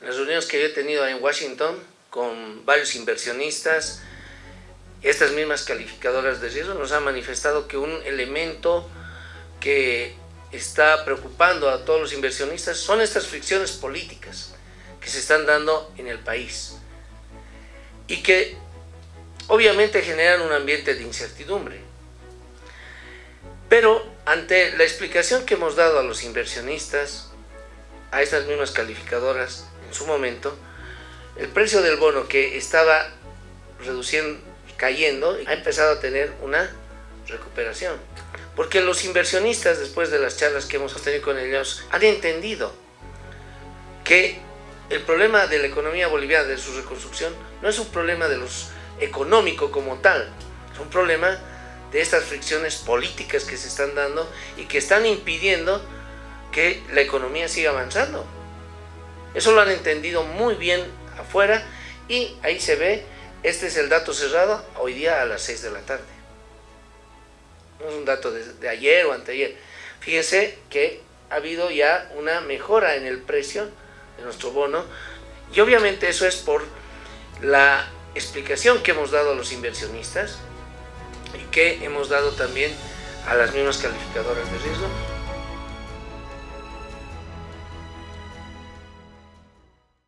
Las reuniones que yo he tenido en Washington con varios inversionistas, estas mismas calificadoras de riesgo nos han manifestado que un elemento que está preocupando a todos los inversionistas son estas fricciones políticas que se están dando en el país y que obviamente generan un ambiente de incertidumbre. Pero ante la explicación que hemos dado a los inversionistas, a estas mismas calificadoras su momento, el precio del bono que estaba reduciendo, cayendo, ha empezado a tener una recuperación. Porque los inversionistas, después de las charlas que hemos tenido con ellos, han entendido que el problema de la economía boliviana, de su reconstrucción, no es un problema de los económico como tal, es un problema de estas fricciones políticas que se están dando y que están impidiendo que la economía siga avanzando. Eso lo han entendido muy bien afuera y ahí se ve, este es el dato cerrado hoy día a las 6 de la tarde. No es un dato de, de ayer o anteayer. Fíjense que ha habido ya una mejora en el precio de nuestro bono y obviamente eso es por la explicación que hemos dado a los inversionistas y que hemos dado también a las mismas calificadoras de riesgo